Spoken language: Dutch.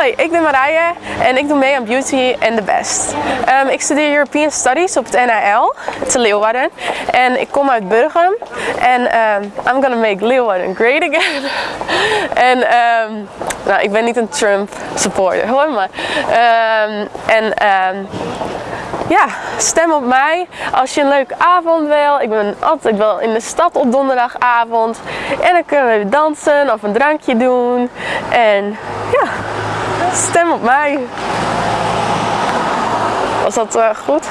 Hoi, ik ben Marije en ik doe mee aan Beauty and the Best. Ehm, ik studeer European Studies op het NAL te Leeuwarden en ik kom uit Burgum en ehm, I'm gonna make Leeuwarden great again. en ehm, nou, ik ben niet een Trump supporter hoor, maar en ja, stem op mij als je een leuke avond wil. Ik ben altijd wel in de stad op donderdagavond. En dan kunnen we dansen of een drankje doen. En stem op mij. Was dat uh, goed?